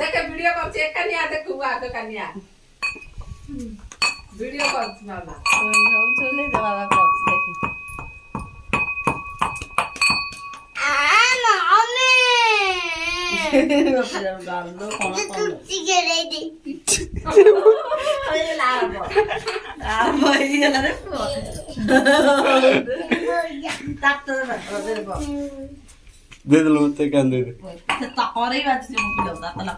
dekat video করছি এখানে আর দেখুন এখানে আর ভিডিও করছি বাবা চলে যা বাবা করছি দেখি Dia dulu tekan dulu. ah